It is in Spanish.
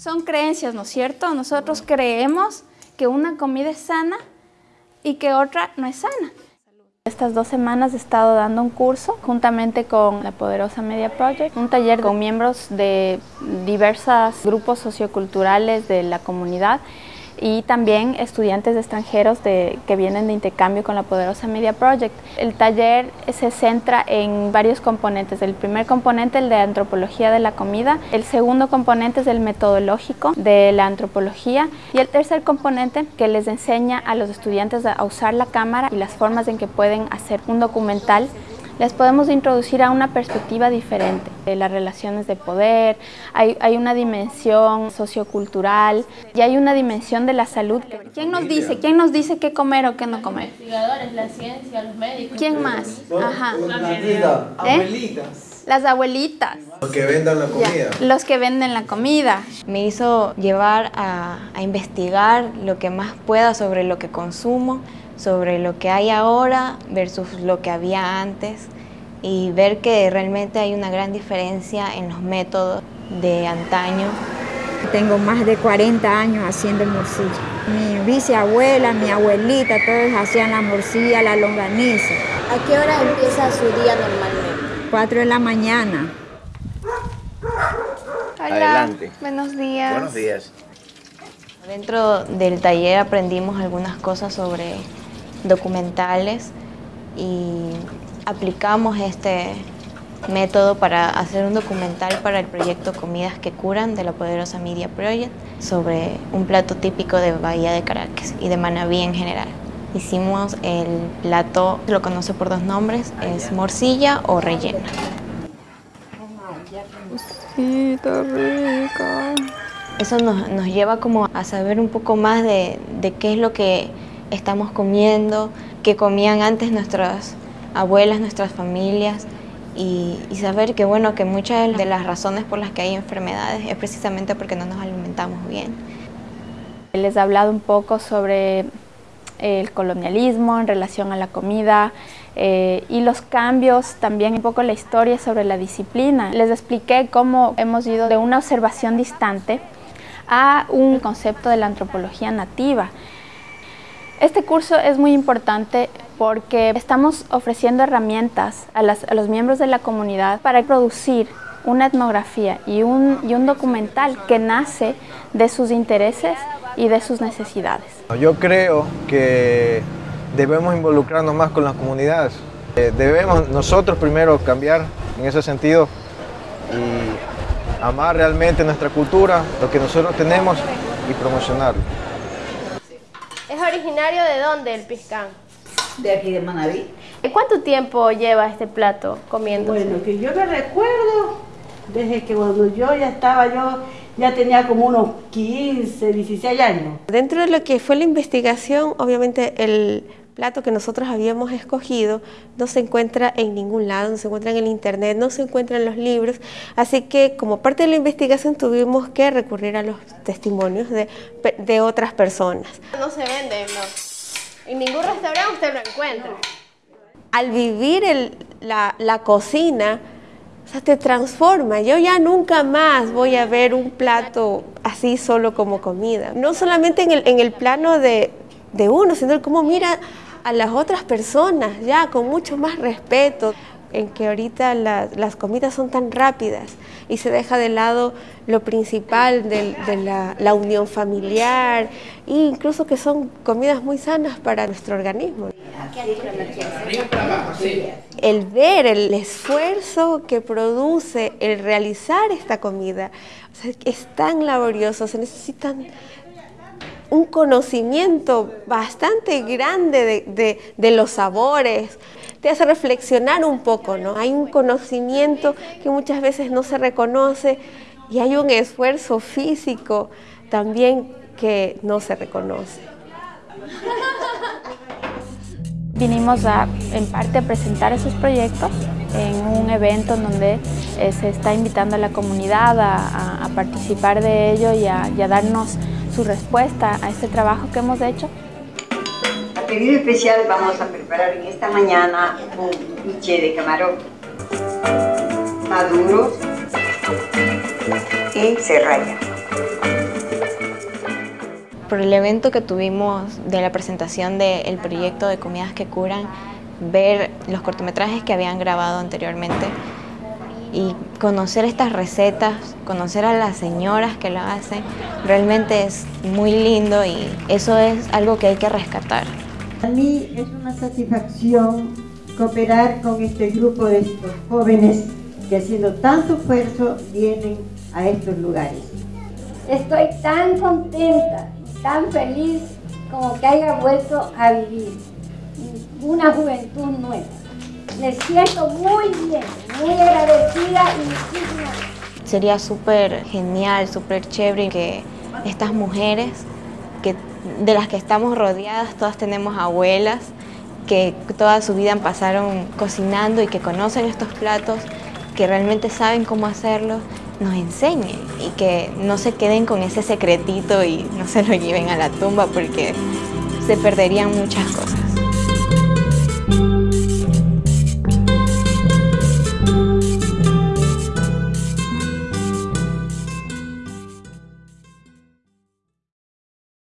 Son creencias, ¿no es cierto? Nosotros creemos que una comida es sana y que otra no es sana. Estas dos semanas he estado dando un curso juntamente con la Poderosa Media Project, un taller con miembros de diversos grupos socioculturales de la comunidad y también estudiantes extranjeros que vienen de intercambio con la Poderosa Media Project. El taller se centra en varios componentes. El primer componente es el de antropología de la comida, el segundo componente es el metodológico de la antropología y el tercer componente que les enseña a los estudiantes a usar la cámara y las formas en que pueden hacer un documental les podemos introducir a una perspectiva diferente de las relaciones de poder, hay, hay, una dimensión sociocultural y hay una dimensión de la salud. ¿Quién nos dice? ¿Quién nos dice qué comer o qué no comer? Los investigadores, la ciencia, los médicos. ¿Quién más? Ajá. ¿Eh? Las abuelitas. Los que vendan la comida. Ya, los que venden la comida. Me hizo llevar a, a investigar lo que más pueda sobre lo que consumo, sobre lo que hay ahora versus lo que había antes y ver que realmente hay una gran diferencia en los métodos de antaño. Tengo más de 40 años haciendo morcilla. Mi bisabuela, mi abuelita, todos hacían la morcilla, la longaniza. ¿A qué hora empieza su día normalmente? 4 de la mañana. Hola, Adelante. buenos días. Buenos días. Dentro del taller aprendimos algunas cosas sobre documentales y aplicamos este método para hacer un documental para el proyecto Comidas que Curan de la Poderosa Media Project sobre un plato típico de Bahía de Caracas y de Manabí en general. Hicimos el plato, lo conoce por dos nombres, es morcilla o rellena. Sí, está rica. Eso nos, nos, lleva como a saber un poco más de, de qué es lo que estamos comiendo, que comían antes nuestras abuelas, nuestras familias y, y, saber que bueno que muchas de las razones por las que hay enfermedades es precisamente porque no nos alimentamos bien. Les he hablado un poco sobre el colonialismo en relación a la comida eh, y los cambios, también un poco la historia sobre la disciplina. Les expliqué cómo hemos ido de una observación distante a un concepto de la antropología nativa. Este curso es muy importante porque estamos ofreciendo herramientas a, las, a, los miembros de la comunidad para producir una etnografía y un, y un documental que nace de sus intereses y de sus necesidades. Yo creo que debemos involucrarnos más con las comunidades. Eh, debemos nosotros primero cambiar en ese sentido y amar realmente nuestra cultura, lo que nosotros tenemos y promocionarlo. ¿Es originario de dónde el piscán? De aquí de Manaví. ¿Cuánto tiempo lleva este plato comiendo? Bueno, que yo me recuerdo desde que cuando yo ya estaba, yo ya tenía como unos 15, 16 años. Dentro de lo que fue la investigación, obviamente el plato que nosotros habíamos escogido no se encuentra en ningún lado, no se encuentra en el internet, no se encuentra en los libros, así que como parte de la investigación tuvimos que recurrir a los testimonios de, de otras personas. No se vende, no. En ningún restaurante usted lo encuentra. Al vivir el, la, la cocina, o sea, te transforma. Yo ya nunca más voy a ver un plato así solo como comida. No solamente en el, en el plano de, de uno, sino cómo mira a las otras personas, ya con mucho más respeto, en que ahorita la, las comidas son tan rápidas y se deja de lado lo principal de, la, unión familiar e incluso que son comidas muy sanas para nuestro organismo. El ver el esfuerzo que produce el realizar esta comida, o es tan laborioso, se necesitan un conocimiento bastante grande de, de, de, los sabores, te hace reflexionar un poco, ¿no? Hay un conocimiento que muchas veces no se reconoce y hay un esfuerzo físico también que no se reconoce. Vinimos a, en parte a presentar esos proyectos en un evento en donde eh, se está invitando a la comunidad a participar de ello y a, y a darnos su respuesta a este trabajo que hemos hecho. Pedido especial vamos a preparar en esta mañana un biche de camarón maduro y se raya. Por el evento que tuvimos de la presentación del proyecto de Comidas que Curan, ver los cortometrajes que habían grabado anteriormente y conocer estas recetas, conocer a las señoras que lo hacen, realmente es muy lindo y eso es algo que hay que rescatar. A mí es una satisfacción cooperar con este grupo de estos jóvenes que haciendo tanto esfuerzo vienen a estos lugares. Estoy tan contenta, tan feliz como que haya vuelto a vivir una juventud nueva. Me siento muy bien, muy agradecida y muchísimas Sería súper genial, súper chévere que estas mujeres que, de las que estamos rodeadas, todas tenemos abuelas, que toda su vida pasaron cocinando y que conocen estos platos, que realmente saben cómo hacerlo, nos enseñen y que no se queden con ese secretito y no se lo lleven a la tumba porque se perderían muchas cosas.